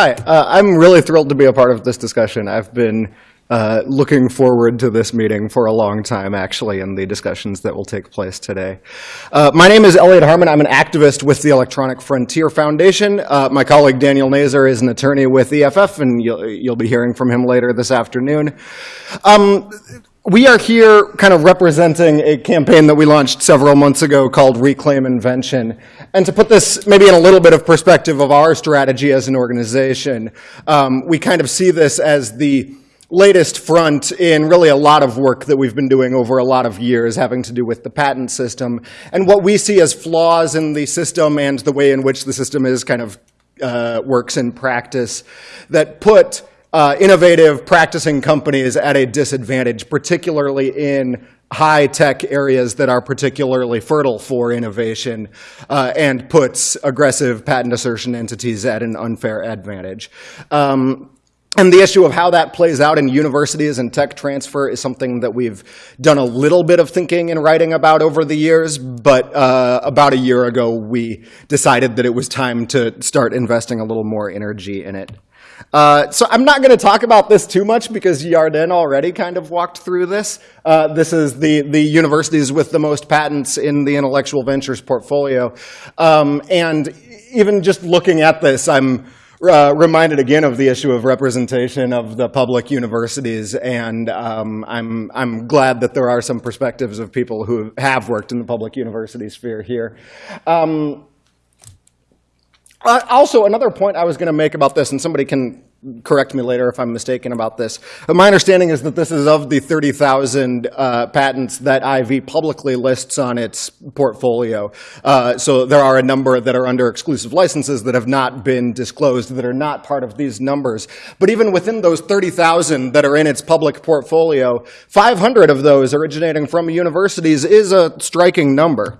Hi, uh, I'm really thrilled to be a part of this discussion. I've been uh, looking forward to this meeting for a long time, actually, and the discussions that will take place today. Uh, my name is Elliot Harmon. I'm an activist with the Electronic Frontier Foundation. Uh, my colleague Daniel Nazer is an attorney with EFF, and you'll, you'll be hearing from him later this afternoon. Um, we are here kind of representing a campaign that we launched several months ago called Reclaim Invention. And to put this maybe in a little bit of perspective of our strategy as an organization, um, we kind of see this as the latest front in really a lot of work that we've been doing over a lot of years having to do with the patent system and what we see as flaws in the system and the way in which the system is kind of uh, works in practice that put uh, innovative practicing companies at a disadvantage, particularly in high-tech areas that are particularly fertile for innovation uh, and puts aggressive patent assertion entities at an unfair advantage. Um, and the issue of how that plays out in universities and tech transfer is something that we've done a little bit of thinking and writing about over the years, but uh, about a year ago we decided that it was time to start investing a little more energy in it. Uh, so I'm not going to talk about this too much because Yarden already kind of walked through this. Uh, this is the, the universities with the most patents in the intellectual ventures portfolio. Um, and even just looking at this, I'm uh, reminded again of the issue of representation of the public universities, and um, I'm, I'm glad that there are some perspectives of people who have worked in the public university sphere here. Um, uh, also, another point I was going to make about this, and somebody can correct me later if I'm mistaken about this. But my understanding is that this is of the 30,000 uh, patents that IV publicly lists on its portfolio. Uh, so there are a number that are under exclusive licenses that have not been disclosed, that are not part of these numbers. But even within those 30,000 that are in its public portfolio, 500 of those originating from universities is a striking number.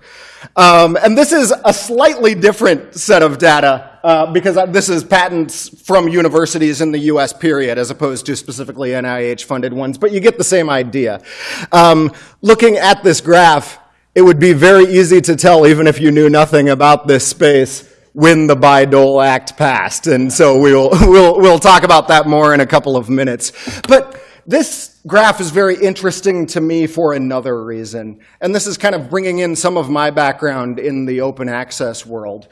Um, and this is a slightly different set of data uh, because this is patents from universities in the US period as opposed to specifically NIH-funded ones, but you get the same idea. Um, looking at this graph, it would be very easy to tell, even if you knew nothing about this space, when the Bayh-Dole Act passed. And so we'll, we'll, we'll talk about that more in a couple of minutes. But this graph is very interesting to me for another reason. And this is kind of bringing in some of my background in the open access world.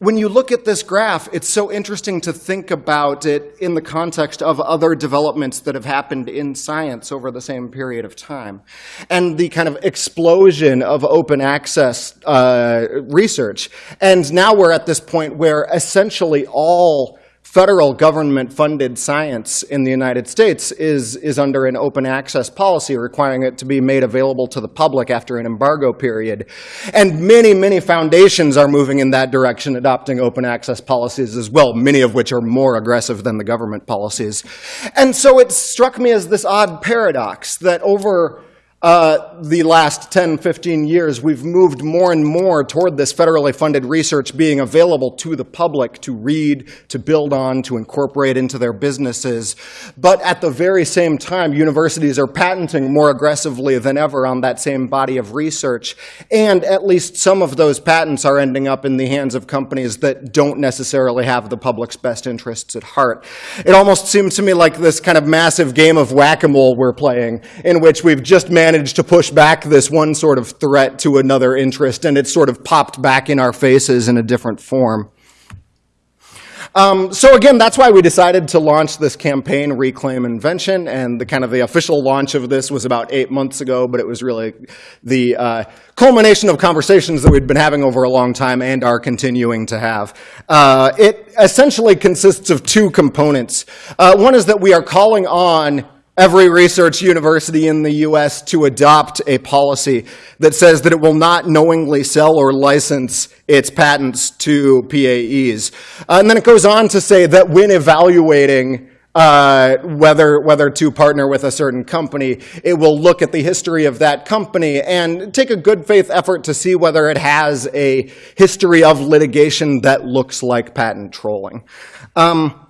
When you look at this graph, it's so interesting to think about it in the context of other developments that have happened in science over the same period of time. And the kind of explosion of open access uh, research. And now we're at this point where essentially all federal government funded science in the United States is, is under an open access policy requiring it to be made available to the public after an embargo period. And many, many foundations are moving in that direction, adopting open access policies as well, many of which are more aggressive than the government policies. And so it struck me as this odd paradox that over uh, the last 10, 15 years, we've moved more and more toward this federally funded research being available to the public to read, to build on, to incorporate into their businesses. But at the very same time, universities are patenting more aggressively than ever on that same body of research. And at least some of those patents are ending up in the hands of companies that don't necessarily have the public's best interests at heart. It almost seems to me like this kind of massive game of whack-a-mole we're playing, in which we've just managed managed to push back this one sort of threat to another interest, and it sort of popped back in our faces in a different form. Um, so again, that's why we decided to launch this campaign, Reclaim Invention, and the kind of the official launch of this was about eight months ago, but it was really the uh, culmination of conversations that we'd been having over a long time and are continuing to have. Uh, it essentially consists of two components. Uh, one is that we are calling on every research university in the US to adopt a policy that says that it will not knowingly sell or license its patents to PAEs. Uh, and then it goes on to say that when evaluating uh, whether, whether to partner with a certain company, it will look at the history of that company and take a good faith effort to see whether it has a history of litigation that looks like patent trolling. Um,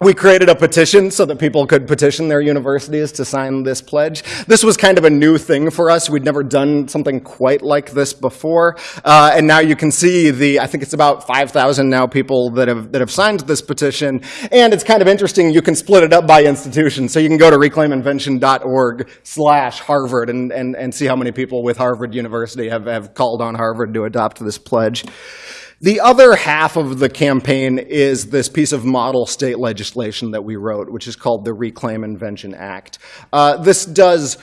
we created a petition so that people could petition their universities to sign this pledge. This was kind of a new thing for us. We'd never done something quite like this before. Uh, and now you can see the, I think it's about 5,000 now people that have, that have signed this petition. And it's kind of interesting, you can split it up by institution. So you can go to reclaiminvention.org slash Harvard and, and, and see how many people with Harvard University have, have called on Harvard to adopt this pledge. The other half of the campaign is this piece of model state legislation that we wrote, which is called the Reclaim Invention Act. Uh, this does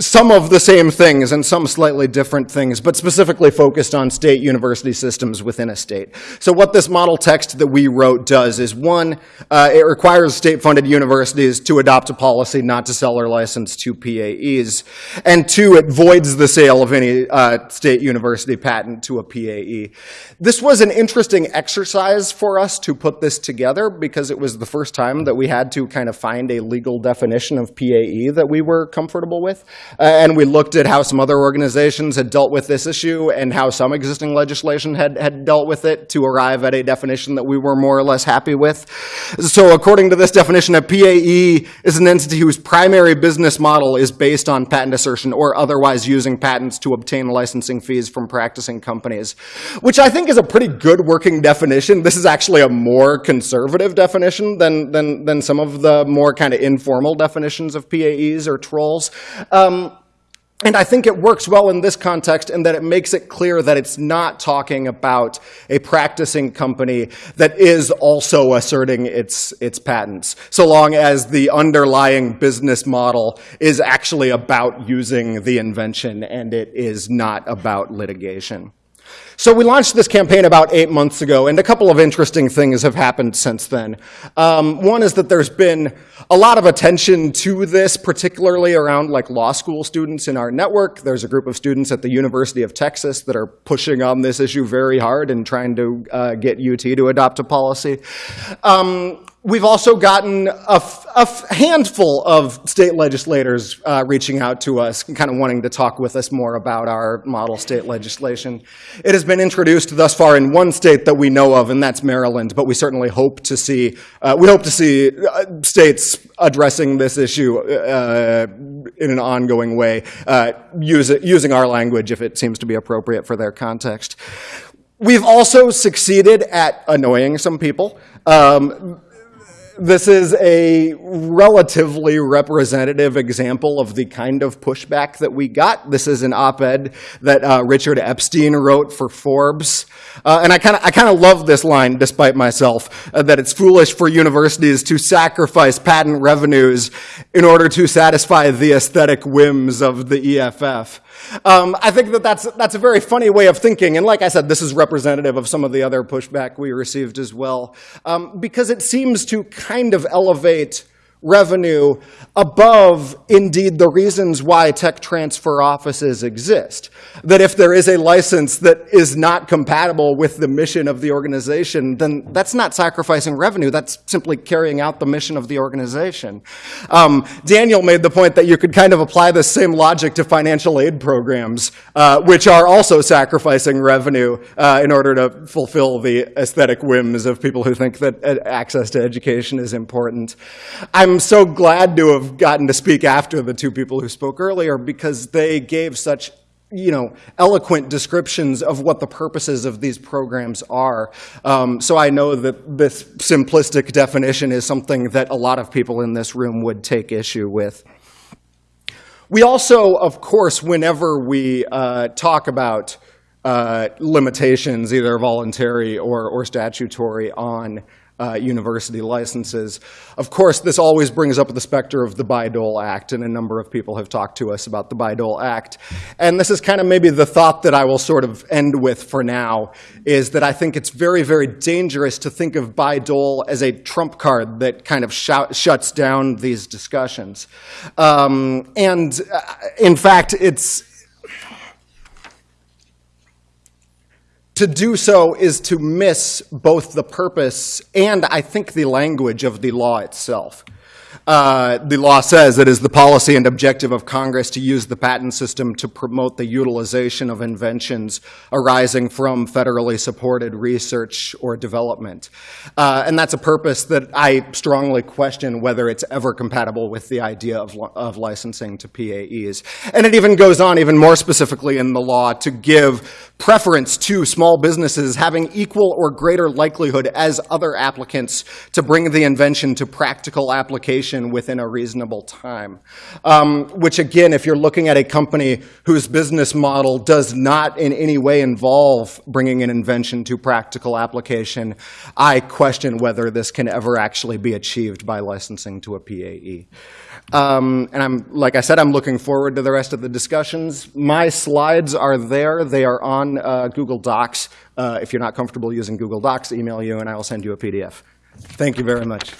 some of the same things and some slightly different things, but specifically focused on state university systems within a state. So what this model text that we wrote does is one, uh, it requires state-funded universities to adopt a policy not to sell or license to PAEs, and two, it voids the sale of any uh, state university patent to a PAE. This was an interesting exercise for us to put this together because it was the first time that we had to kind of find a legal definition of PAE that we were comfortable with. Uh, and we looked at how some other organizations had dealt with this issue and how some existing legislation had, had dealt with it to arrive at a definition that we were more or less happy with. So according to this definition, a PAE is an entity whose primary business model is based on patent assertion or otherwise using patents to obtain licensing fees from practicing companies, which I think is a pretty good working definition. This is actually a more conservative definition than, than, than some of the more kind of informal definitions of PAEs or trolls. Um, and I think it works well in this context in that it makes it clear that it's not talking about a practicing company that is also asserting its, its patents, so long as the underlying business model is actually about using the invention and it is not about litigation. So we launched this campaign about eight months ago, and a couple of interesting things have happened since then. Um, one is that there's been a lot of attention to this, particularly around like law school students in our network. There's a group of students at the University of Texas that are pushing on this issue very hard and trying to uh, get UT to adopt a policy. Um, We've also gotten a, handful of state legislators uh, reaching out to us, kind of wanting to talk with us more about our model state legislation. It has been introduced thus far in one state that we know of, and that's Maryland. But we certainly hope to see uh, we hope to see uh, states addressing this issue uh, in an ongoing way, uh, use it, using our language if it seems to be appropriate for their context. We've also succeeded at annoying some people. Um, this is a relatively representative example of the kind of pushback that we got. This is an op-ed that uh, Richard Epstein wrote for Forbes. Uh, and I kind of I kind of love this line, despite myself, uh, that it's foolish for universities to sacrifice patent revenues in order to satisfy the aesthetic whims of the EFF. Um, I think that that's, that's a very funny way of thinking. And like I said, this is representative of some of the other pushback we received as well, um, because it seems to kind of elevate revenue above, indeed, the reasons why tech transfer offices exist. That if there is a license that is not compatible with the mission of the organization, then that's not sacrificing revenue. That's simply carrying out the mission of the organization. Um, Daniel made the point that you could kind of apply the same logic to financial aid programs, uh, which are also sacrificing revenue uh, in order to fulfill the aesthetic whims of people who think that uh, access to education is important. I'm I'm so glad to have gotten to speak after the two people who spoke earlier because they gave such you know, eloquent descriptions of what the purposes of these programs are. Um, so I know that this simplistic definition is something that a lot of people in this room would take issue with. We also, of course, whenever we uh, talk about uh, limitations, either voluntary or, or statutory, on uh, university licenses. Of course, this always brings up the specter of the Bayh-Dole Act, and a number of people have talked to us about the Bayh-Dole Act. And this is kind of maybe the thought that I will sort of end with for now, is that I think it's very, very dangerous to think of Bayh-Dole as a trump card that kind of shout, shuts down these discussions. Um, and uh, in fact, it's To do so is to miss both the purpose and, I think, the language of the law itself. Uh, The law says it is the policy and objective of Congress to use the patent system to promote the utilization of inventions arising from federally supported research or development. Uh, And that's a purpose that I strongly question whether it's ever compatible with the idea of of licensing to PAEs. And it even goes on, even more specifically in the law, to give preference to small businesses having equal or greater likelihood as other applicants to bring the invention to practical application within a reasonable time. Um, Which again, if you're looking at a company whose business model does not in any way involve bringing an invention to practical application, I question whether this can ever actually be achieved by licensing to a PAE. Um, And I'm, like I said, I'm looking forward to the rest of the discussions. My slides are there. They are on uh, Google Docs. Uh, If you're not comfortable using Google Docs, email you and I will send you a PDF. Thank you very much.